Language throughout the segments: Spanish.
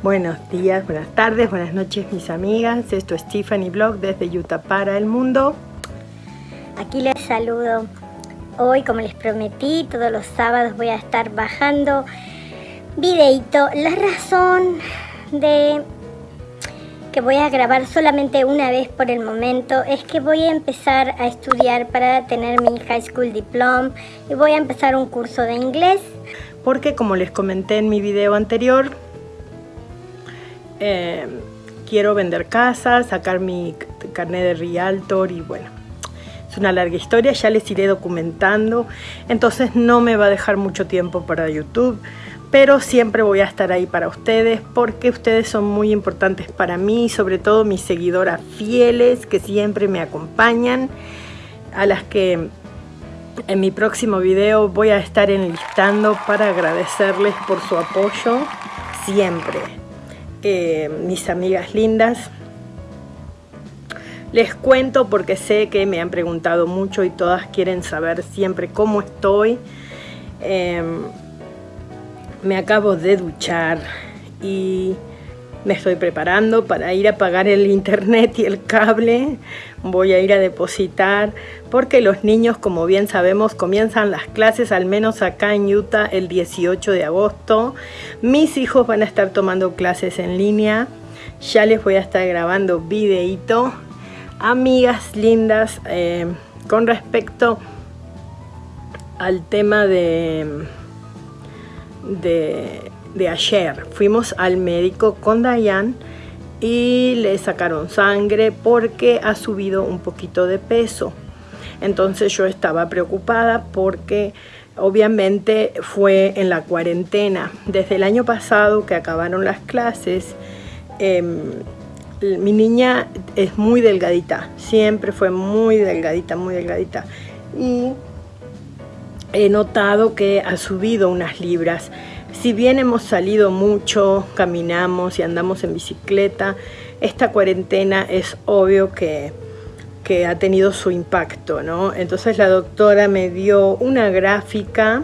Buenos días, buenas tardes, buenas noches mis amigas. Esto es Tiffany Blog desde Utah para el mundo. Aquí les saludo. Hoy, como les prometí, todos los sábados voy a estar bajando videito. La razón de que voy a grabar solamente una vez por el momento es que voy a empezar a estudiar para tener mi High School Diploma y voy a empezar un curso de inglés. Porque como les comenté en mi video anterior, eh, quiero vender casas, sacar mi carnet de Realtor y bueno, es una larga historia, ya les iré documentando, entonces no me va a dejar mucho tiempo para YouTube pero siempre voy a estar ahí para ustedes porque ustedes son muy importantes para mí, sobre todo mis seguidoras fieles que siempre me acompañan, a las que en mi próximo video voy a estar enlistando para agradecerles por su apoyo siempre. Eh, mis amigas lindas, les cuento porque sé que me han preguntado mucho y todas quieren saber siempre cómo estoy. Em, me acabo de duchar y me estoy preparando para ir a pagar el internet y el cable. Voy a ir a depositar porque los niños, como bien sabemos, comienzan las clases al menos acá en Utah el 18 de agosto. Mis hijos van a estar tomando clases en línea. Ya les voy a estar grabando videito. Amigas lindas, eh, con respecto al tema de de, ayer. Fuimos al médico con Dayan y le sacaron sangre porque ha subido un poquito de peso. Entonces yo estaba preocupada porque obviamente fue en la cuarentena. Desde el año pasado que acabaron las clases, em, mi niña es muy delgadita, siempre fue muy delgadita, muy delgadita. Y he notado que ha subido unas libras. Si bien hemos salido mucho, caminamos y andamos en bicicleta, esta cuarentena es obvio que, ha tenido su impacto, ¿no? Entonces la doctora me dio una gráfica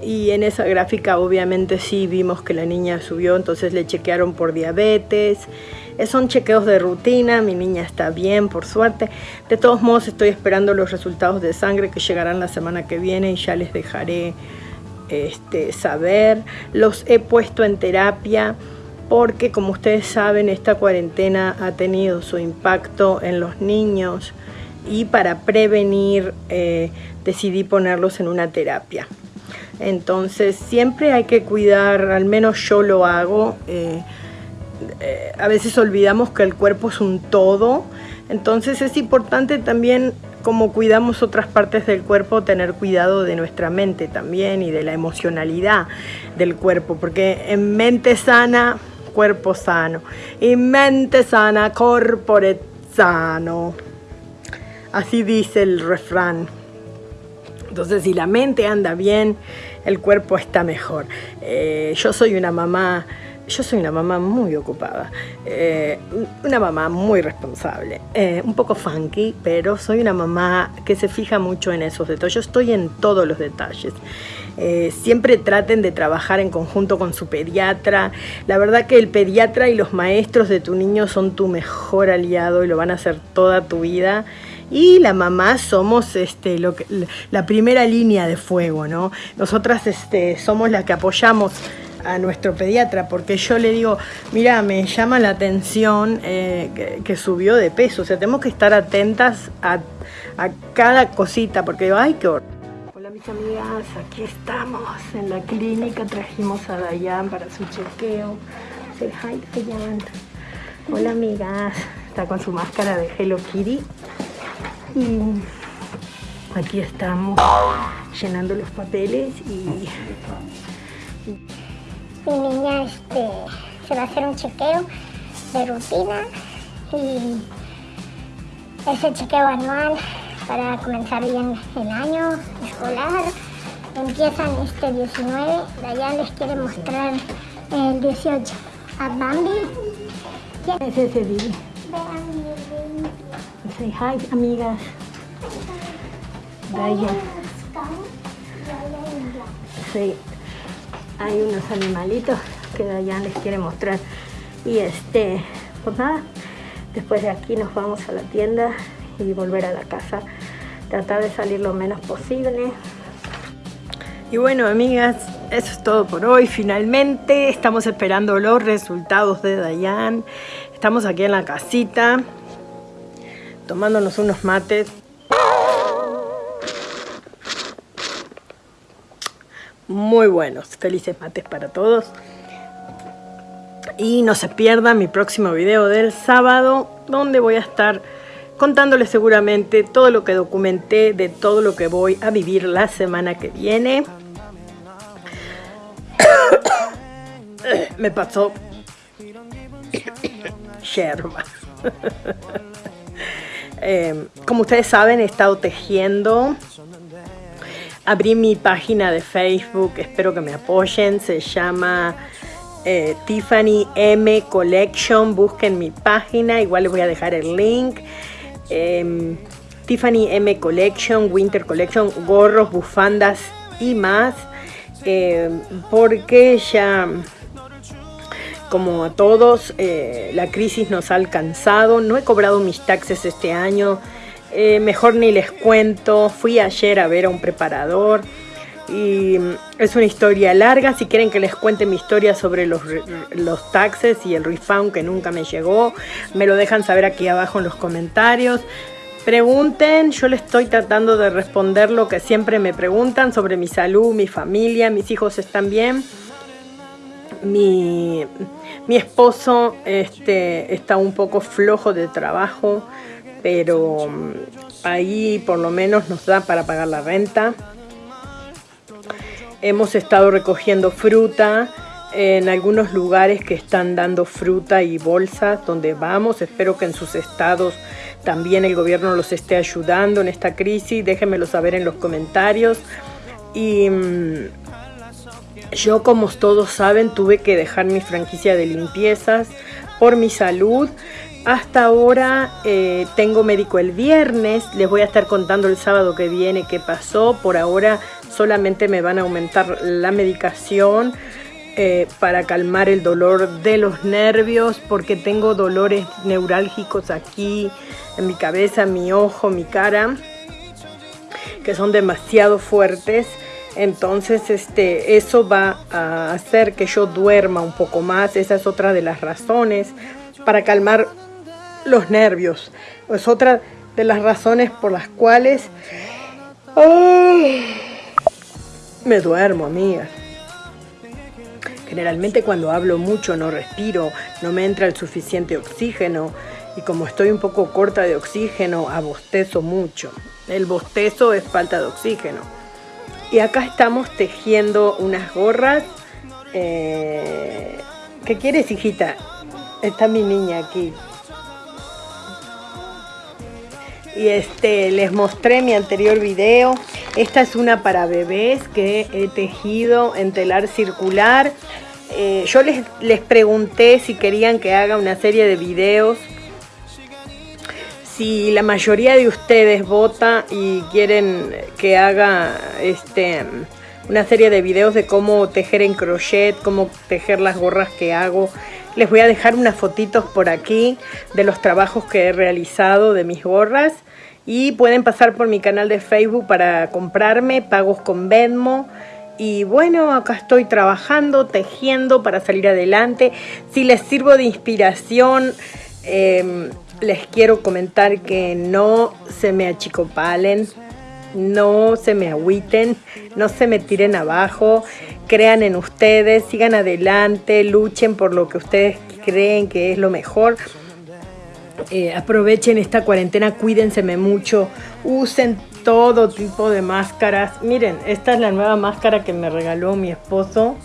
y en esa gráfica obviamente sí vimos que la niña subió, entonces le chequearon por diabetes, eh, son chequeos de rutina, mi niña está bien, por suerte. De todos modos, estoy esperando los resultados de sangre que llegarán la semana que viene y ya les dejaré este, saber. Los he puesto en terapia porque, como ustedes saben, esta cuarentena ha tenido su impacto en los niños y para prevenir eh, decidí ponerlos en una terapia. Entonces, siempre hay que cuidar, al menos yo lo hago, eh, eh, a veces olvidamos que el cuerpo es un todo, entonces es importante también como cuidamos otras partes del cuerpo, tener cuidado de nuestra mente también y de la emocionalidad del cuerpo, porque en mente sana, cuerpo sano, y mente sana, corpore sano. Así dice el refrán. Entonces, si la mente anda bien, el cuerpo está mejor. Eh, yo soy una mamá yo soy una mamá muy ocupada, eh, una mamá muy responsable, eh, un poco funky, pero soy una mamá que se fija mucho en esos detalles. Yo estoy en todos los detalles. Eh, siempre traten de trabajar en conjunto con su pediatra. La verdad que el pediatra y los maestros de tu niño son tu mejor aliado y lo van a hacer toda tu vida y la mamá somos este, lo que, la primera línea de fuego, ¿no? Nosotras este, somos las que apoyamos a nuestro pediatra, porque yo le digo, mira, me llama la atención eh, que, subió de peso, o sea, tenemos que estar atentas a, cada cosita, porque digo, ay, qué. Hola mis amigas, aquí estamos en la clínica, trajimos a Dayan para su chequeo. Say hi, Dayan. Hola amigas, está con su máscara de Hello Kitty. Y aquí estamos llenando los papeles y mi niña este, se va a hacer un chequeo de rutina y es el chequeo anual para comenzar bien el año escolar. Empiezan este 19, allá les quiere mostrar el 18 a Bambi. ¿Quién es ese Billy? Say hi, amigas. Say hay unos animalitos que Dayan les quiere mostrar. Y este, pues nada, después de aquí nos vamos a la tienda y volver a la casa. Tratar de salir lo menos posible. Y bueno, amigas, eso es todo por hoy. Finalmente estamos esperando los resultados de Dayan. Estamos aquí en la casita tomándonos unos mates. Muy buenos. Felices mates para todos. Y no se pierdan mi próximo video del sábado, donde voy a estar contándoles seguramente todo lo que documenté de todo lo que voy a vivir la semana que viene. Me pasó yerba. Eh, como ustedes saben, he estado tejiendo. Abrí mi página de Facebook, espero que me apoyen. Se llama eh, Tiffany M Collection. Busquen mi página, igual les voy a dejar el link. Em, Tiffany M Collection, Winter Collection, gorros, bufandas y más. Em, porque ya como a todos, eh, la crisis nos ha alcanzado. No he cobrado mis taxes este año. Eh, mejor ni les cuento. Fui ayer a ver a un preparador. Y mm, es una historia larga. Si quieren que les cuente mi historia sobre los, los taxes y el refund que nunca me llegó, me lo dejan saber aquí abajo en los comentarios. Pregunten, yo les estoy tratando de responder lo que siempre me preguntan sobre mi salud, mi familia, mis hijos están bien. Mi, mi esposo este, está un poco flojo de trabajo, pero ahí por lo menos nos da para pagar la renta. Hemos estado recogiendo fruta en algunos lugares que están dando fruta y bolsas donde vamos. Espero que en sus estados también el gobierno los esté ayudando en esta crisis. Déjenmelo saber en los comentarios. Y mm, yo, como todos saben, tuve que dejar mi franquicia de limpiezas por mi salud. Hasta ahora eh, tengo médico el viernes, les voy a estar contando el sábado que viene qué pasó. Por ahora solamente me van a aumentar la medicación eh, para calmar el dolor de los nervios porque tengo dolores neurálgicos aquí en mi cabeza, mi ojo, mi cara que son demasiado fuertes entonces, este, eso va a hacer que yo duerma un poco más. Esa es otra de las razones para calmar los nervios. Es otra de las razones por las cuales me duermo, amiga. Generalmente cuando hablo mucho no respiro, no me entra el suficiente oxígeno y como estoy un poco corta de oxígeno, abostezo mucho. El bostezo es falta de oxígeno. Y acá estamos tejiendo unas gorras. Eh, ¿Qué quieres, hijita? Está mi niña aquí. Y este, les mostré mi anterior video. Esta es una para bebés que he tejido en telar circular. Eh, yo les, les pregunté si querían que haga una serie de videos si la mayoría de ustedes vota y quieren que haga este una serie de videos de cómo tejer en crochet, cómo tejer las gorras que hago, les voy a dejar unas fotitos por aquí de los trabajos que he realizado de mis gorras y pueden pasar por mi canal de Facebook para comprarme, pagos con Venmo. Y bueno, acá estoy trabajando, tejiendo para salir adelante. Si les sirvo de inspiración, eh, les quiero comentar que no se me achicopalen, no se me agüiten, no se me tiren abajo, crean en ustedes, sigan adelante, luchen por lo que ustedes creen que es lo mejor. Eh, aprovechen esta cuarentena, cuídense mucho, usen todo tipo de máscaras. Miren, esta es la nueva máscara que me regaló mi esposo.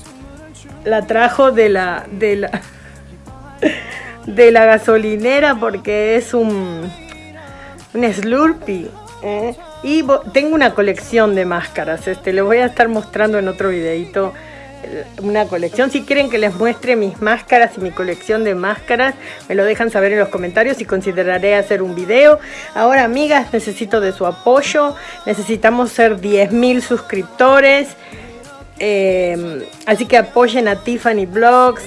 La trajo de la... De la de la gasolinera porque es un, un Slurpee. ¿eh? Y tengo una colección de máscaras. Este, les voy a estar mostrando en otro videito eh, una colección. Si quieren que les muestre mis máscaras y mi colección de máscaras, me lo dejan saber en los comentarios y consideraré hacer un video. Ahora, amigas, necesito de su apoyo. Necesitamos ser 10.000 suscriptores. Eh, así que apoyen a Tiffany Vlogs.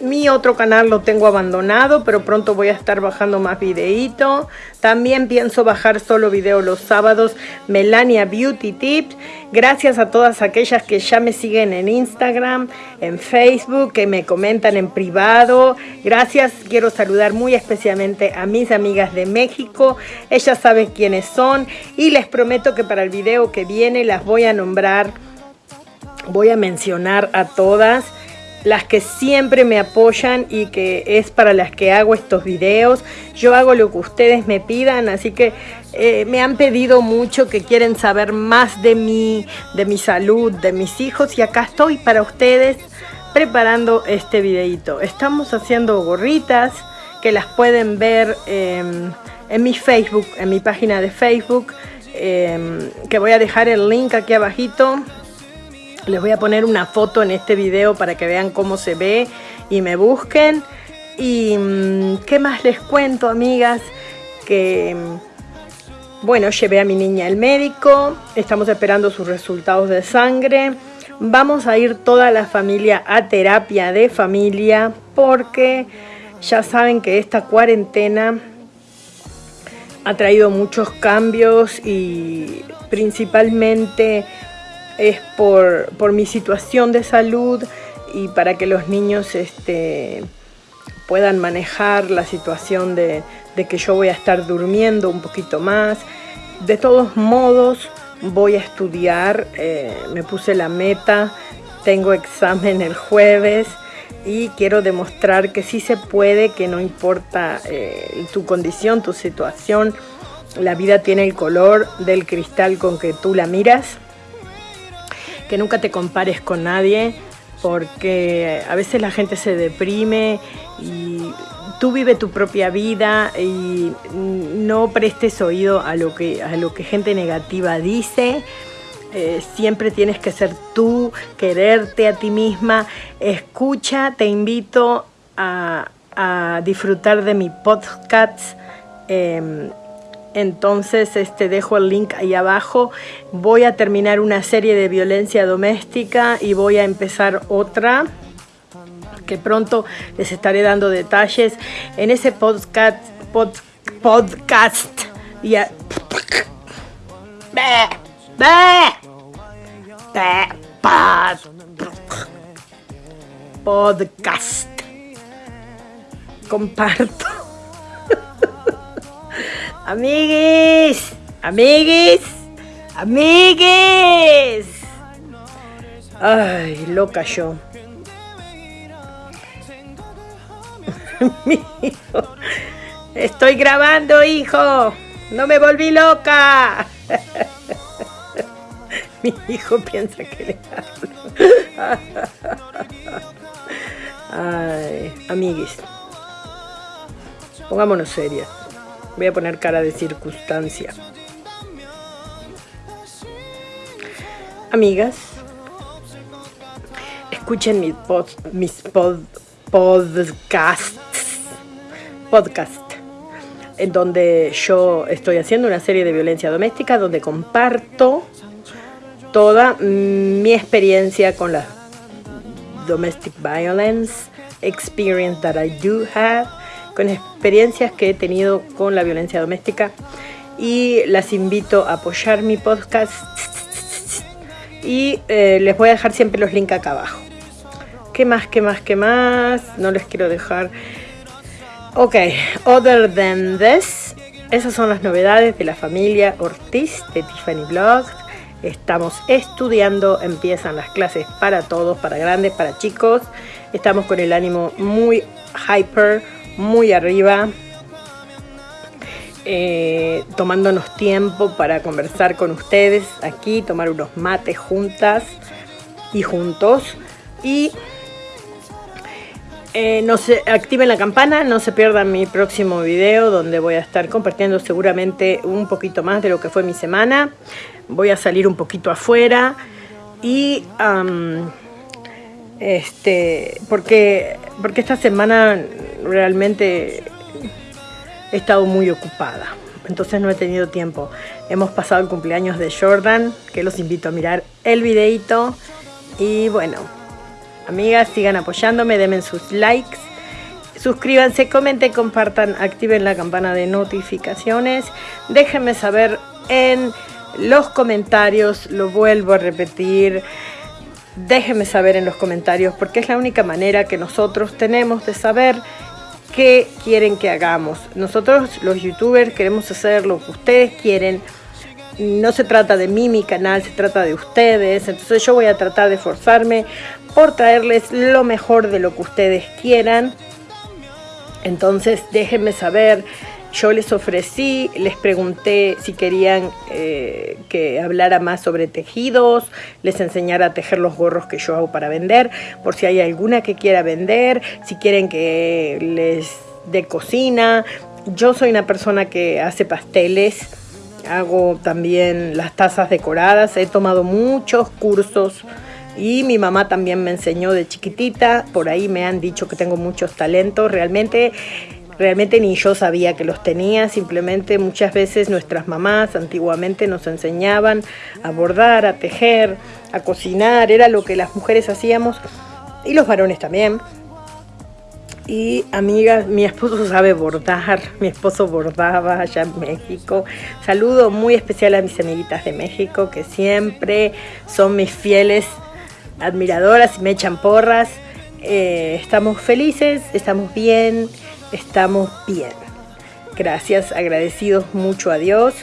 Mi otro canal lo tengo abandonado, pero pronto voy a estar bajando más videíto. También pienso bajar solo video los sábados, Melania Beauty Tips. Gracias a todas aquellas que ya me siguen en Instagram, en Facebook, que me comentan en privado. Gracias, quiero saludar muy especialmente a mis amigas de México. Ellas saben quiénes son y les prometo que para el video que viene las voy a nombrar. Voy a mencionar a todas las que siempre me apoyan y que es para las que hago estos videos. Yo hago lo que ustedes me pidan, así que eh, me han pedido mucho que quieren saber más de mí, de mi salud, de mis hijos y acá estoy para ustedes preparando este videito. Estamos haciendo gorritas que las pueden ver em, en mi Facebook, en mi página de Facebook, em, que voy a dejar el link aquí abajito les voy a poner una foto en este video para que vean cómo se ve y me busquen. Y mm, qué más les cuento, amigas, que mm, bueno, llevé a mi niña al médico, estamos esperando sus resultados de sangre. Vamos a ir toda la familia a terapia de familia porque ya saben que esta cuarentena ha traído muchos cambios y principalmente es por, mi situación de salud y para que los niños este, puedan manejar la situación de, que yo voy a estar durmiendo un poquito más. De todos modos, voy a estudiar, eh, me puse la meta, tengo examen el jueves y quiero demostrar que sí se puede, que no importa eh, tu condición, tu situación, la vida tiene el color del cristal con que tú la miras que nunca te compares con nadie, porque a veces la gente se deprime y tú vive tu propia vida y no prestes oído a lo que, a lo que gente negativa dice. Eh, siempre tienes que ser tú, quererte a ti misma. Escucha, te invito a, disfrutar de mi podcast. Em, entonces este, dejo el link ahí abajo. Voy a terminar una serie de violencia doméstica y voy a empezar otra que pronto les estaré dando detalles. En ese podcast, podcast, ya, podcast, comparto Amiguis, amiguis, amiguis. Ay, loca yo. Estoy grabando, hijo. No me volví loca. Mi hijo piensa que le hablo. Ay, amiguis. Pongámonos serias. Voy a poner cara de circunstancia. Amigas, escuchen mis, mis podcasts, podcast, en donde yo estoy haciendo una serie de violencia doméstica, donde comparto toda mi experiencia con la domestic violence experience that I do have con experiencias que he tenido con la violencia doméstica y las invito a apoyar mi podcast y eh, les voy a dejar siempre los links acá abajo. ¿Qué más, qué más, qué más? No les quiero dejar... Ok, other than this, esas son las novedades de la familia Ortiz de Tiffany Vlogs. Estamos estudiando, empiezan las clases para todos, para grandes, para chicos. Estamos con el ánimo muy hyper, muy arriba, eh, tomándonos tiempo para conversar con ustedes aquí, tomar unos mates juntas y juntos. Y eh, no se activen la campana, no se pierdan mi próximo video donde voy a estar compartiendo seguramente un poquito más de lo que fue mi semana. Voy a salir un poquito afuera y este porque porque esta semana realmente he estado muy ocupada entonces no he tenido tiempo hemos pasado el cumpleaños de Jordan que los invito a mirar el videito Y bueno, amigas, sigan apoyándome, denme sus likes. Suscríbanse, comenten, compartan, activen la campana de notificaciones. Déjenme saber en los comentarios, lo vuelvo a repetir. Déjenme saber en los comentarios porque es la única manera que nosotros tenemos de saber qué quieren que hagamos. Nosotros los youtubers queremos hacer lo que ustedes quieren. No se trata de mí, mi canal, se trata de ustedes. Entonces yo voy a tratar de esforzarme por traerles lo mejor de lo que ustedes quieran. Entonces déjenme saber yo les ofrecí, les pregunté si querían eh, que hablara más sobre tejidos, les enseñara a tejer los gorros que yo hago para vender, por si hay alguna que quiera vender, si quieren que les dé cocina. Yo soy una persona que hace pasteles, hago también las tazas decoradas, he tomado muchos cursos y mi mamá también me enseñó de chiquitita, por ahí me han dicho que tengo muchos talentos, realmente Realmente ni yo sabía que los tenía, simplemente muchas veces nuestras mamás antiguamente nos enseñaban a bordar, a tejer, a cocinar, era lo que las mujeres hacíamos y los varones también. Y amigas, mi esposo sabe bordar, mi esposo bordaba allá en México. Saludo muy especial a mis amiguitas de México que siempre son mis fieles admiradoras y me echan porras. Eh, estamos felices, estamos bien estamos bien. Gracias, agradecidos mucho a Dios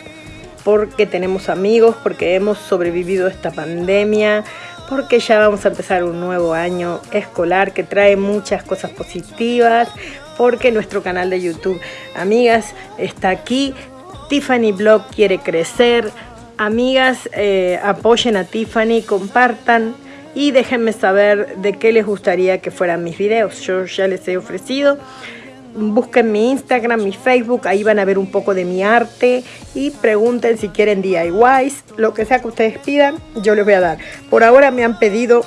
porque tenemos amigos, porque hemos sobrevivido esta pandemia, porque ya vamos a empezar un nuevo año escolar que trae muchas cosas positivas, porque nuestro canal de YouTube, amigas, está aquí. Tiffany Blog quiere crecer. Amigas, eh, apoyen a Tiffany, compartan y déjenme saber de qué les gustaría que fueran mis videos. Yo ya les he ofrecido busquen mi Instagram, mi Facebook, ahí van a ver un poco de mi arte y pregunten si quieren DIYs, lo que sea que ustedes pidan, yo les voy a dar. Por ahora me han pedido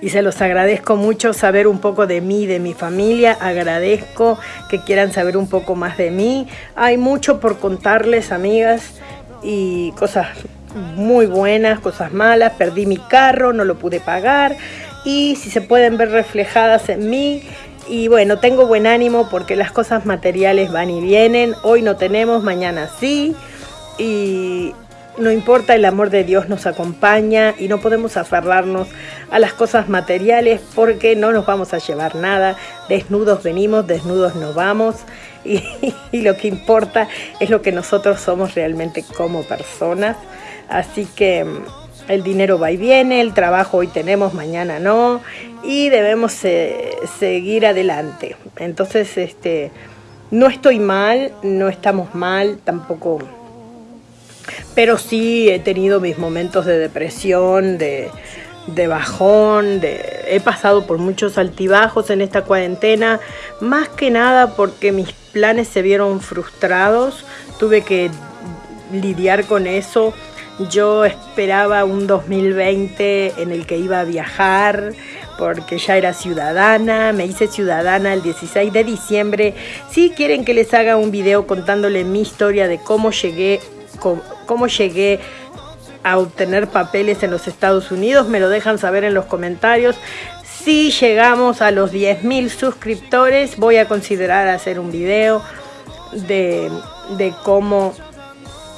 y se los agradezco mucho saber un poco de mí, de mi familia, agradezco que quieran saber un poco más de mí. Hay mucho por contarles, amigas, y cosas muy buenas, cosas malas, perdí mi carro, no lo pude pagar y si se pueden ver reflejadas en mí, y bueno, tengo buen ánimo porque las cosas materiales van y vienen. Hoy no tenemos, mañana sí. Y no importa, el amor de Dios nos acompaña y no podemos aferrarnos a las cosas materiales porque no nos vamos a llevar nada. Desnudos venimos, desnudos nos vamos. Y, y lo que importa es lo que nosotros somos realmente como personas. Así que el dinero va y viene, el trabajo hoy tenemos, mañana no, y debemos seguir adelante. Entonces, este, no estoy mal, no estamos mal, tampoco, pero sí he tenido mis momentos de depresión, de, de bajón, de, he pasado por muchos altibajos en esta cuarentena, más que nada porque mis planes se vieron frustrados, tuve que lidiar con eso yo esperaba un 2020 en el que iba a viajar porque ya era ciudadana, me hice ciudadana el 16 de diciembre. Si quieren que les haga un video contándole mi historia de cómo llegué, cómo llegué a obtener papeles en los Estados Unidos, me lo dejan saber en los comentarios. Si llegamos a los 10.000 suscriptores, voy a considerar hacer un video de, de cómo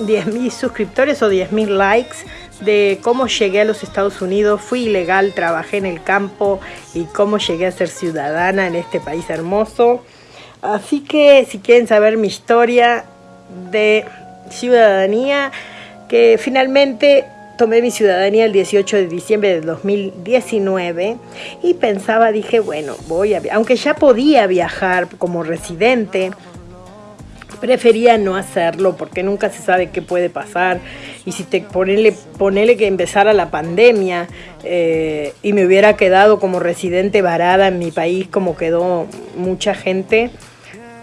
10.000 suscriptores o 10.000 likes de cómo llegué a los Estados Unidos, fui ilegal, trabajé en el campo y cómo llegué a ser ciudadana en este país hermoso. Así que si quieren saber mi historia de ciudadanía, que finalmente tomé mi ciudadanía el 18 de diciembre de 2019 y pensaba, dije, bueno, voy a, aunque ya podía viajar como residente, prefería no hacerlo porque nunca se sabe qué puede pasar. Y si te ponele, ponele que empezara la pandemia eh, y me hubiera quedado como residente varada en mi país como quedó mucha gente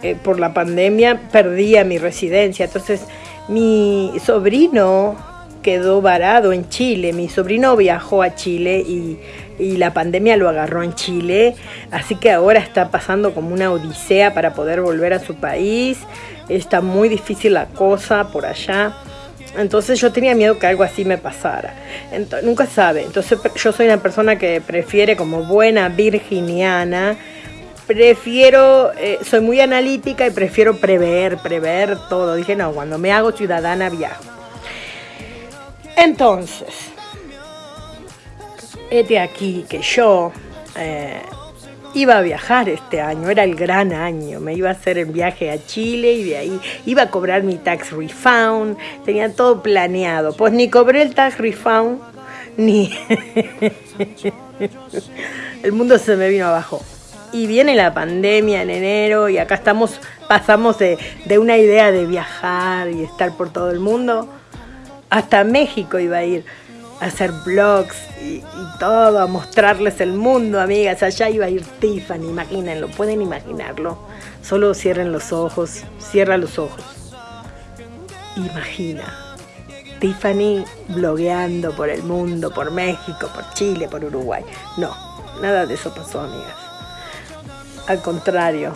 eh, por la pandemia, perdía mi residencia. Entonces mi sobrino quedó varado en Chile. Mi sobrino viajó a Chile y, y, la pandemia lo agarró en Chile, así que ahora está pasando como una odisea para poder volver a su país está muy difícil la cosa por allá. Entonces yo tenía miedo que algo así me pasara. nunca sabe. Entonces yo soy una persona que prefiere como buena virginiana. Prefiero, eh, soy muy analítica y prefiero prever, prever todo. Dije, no, cuando me hago ciudadana viajo. Entonces, este aquí que yo eh, iba a viajar este año, era el gran año, me iba a hacer el viaje a Chile y de ahí iba a cobrar mi tax refund, tenía todo planeado, pues ni cobré el tax refund, ni... el mundo se me vino abajo. Y viene la pandemia en enero y acá estamos, pasamos de, de una idea de viajar y estar por todo el mundo, hasta México iba a ir hacer blogs y, todo, a mostrarles el mundo, amigas. Allá iba a ir Tiffany, imagínenlo, pueden imaginarlo. Solo cierren los ojos, cierra los ojos. Imagina, Tiffany blogueando por el mundo, por México, por Chile, por Uruguay. No, nada de eso pasó, amigas. Al contrario,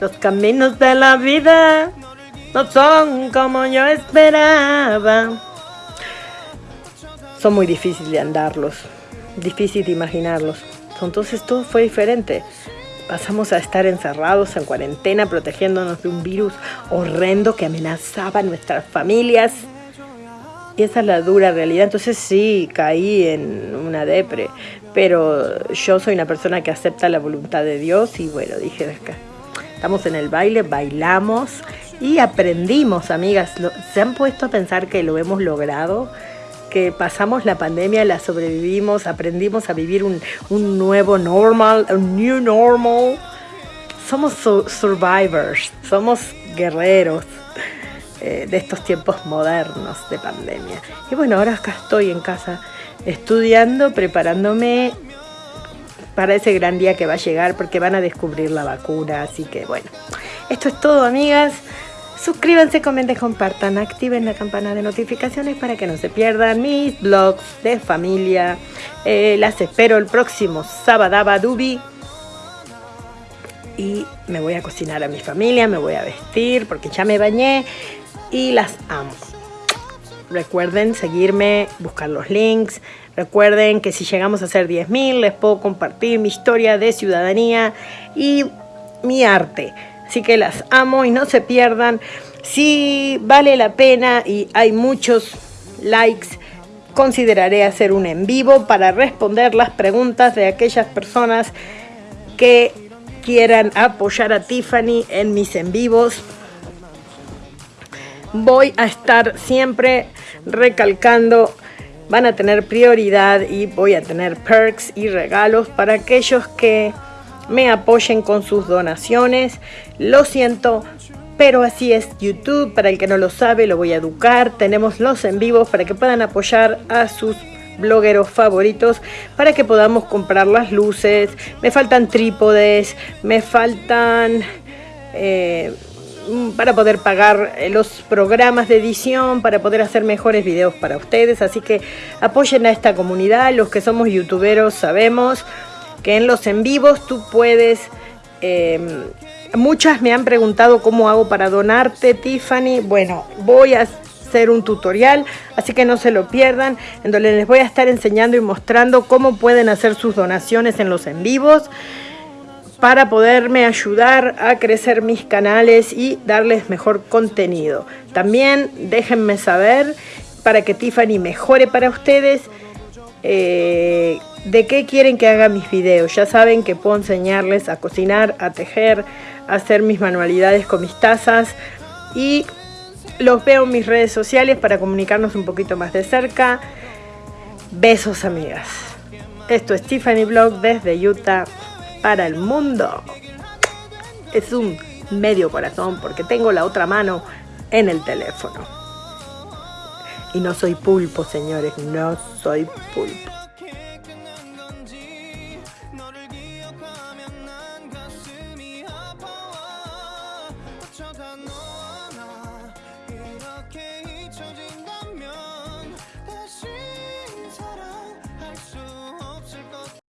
los caminos de la vida no son como yo esperaba son muy difíciles de andarlos, difícil de imaginarlos. Entonces todo fue diferente. Pasamos a estar encerrados en cuarentena, protegiéndonos de un virus horrendo que amenazaba a nuestras familias. Y esa es la dura realidad. Entonces sí, caí en una depre. Pero yo soy una persona que acepta la voluntad de Dios y bueno, dije, estamos en el baile, bailamos y aprendimos, amigas. ¿Se han puesto a pensar que lo hemos logrado? Que pasamos la pandemia, la sobrevivimos, aprendimos a vivir un, nuevo normal, un new normal. Somos survivors, somos guerreros eh, de estos tiempos modernos de pandemia. Y bueno, ahora acá estoy en casa estudiando, preparándome para ese gran día que va a llegar porque van a descubrir la vacuna. Así que bueno, esto es todo, amigas. Suscríbanse, comenten, compartan, activen la campana de notificaciones para que no se pierdan mis blogs de familia. Eh, las espero el próximo sábado, Dubi. Y me voy a cocinar a mi familia, me voy a vestir porque ya me bañé y las amo. Recuerden seguirme, buscar los links. Recuerden que si llegamos a hacer 10.000 les puedo compartir mi historia de ciudadanía y mi arte. Así que las amo y no se pierdan. Si vale la pena y hay muchos likes, consideraré hacer un en vivo para responder las preguntas de aquellas personas que quieran apoyar a Tiffany en mis en vivos. Voy a estar siempre recalcando, van a tener prioridad y voy a tener perks y regalos para aquellos que me apoyen con sus donaciones. Lo siento, pero así es YouTube. Para el que no lo sabe, lo voy a educar. Tenemos los en vivos para que puedan apoyar a sus blogueros favoritos para que podamos comprar las luces. Me faltan trípodes, me faltan... Eh, para poder pagar los programas de edición, para poder hacer mejores videos para ustedes. Así que apoyen a esta comunidad. Los que somos youtuberos sabemos que en los en vivos tú puedes... Em, muchas me han preguntado cómo hago para donarte, Tiffany. Bueno, voy a hacer un tutorial, así que no se lo pierdan, en donde les voy a estar enseñando y mostrando cómo pueden hacer sus donaciones en los en vivos para poderme ayudar a crecer mis canales y darles mejor contenido. También déjenme saber para que Tiffany mejore para ustedes eh, de qué quieren que haga mis videos. Ya saben que puedo enseñarles a cocinar, a tejer, a hacer mis manualidades con mis tazas y los veo en mis redes sociales para comunicarnos un poquito más de cerca. Besos amigas. Esto es Tiffany Blog desde Utah para el mundo. Es un medio corazón porque tengo la otra mano en el teléfono. Y no soy pulpo, señores, no soy pulpo.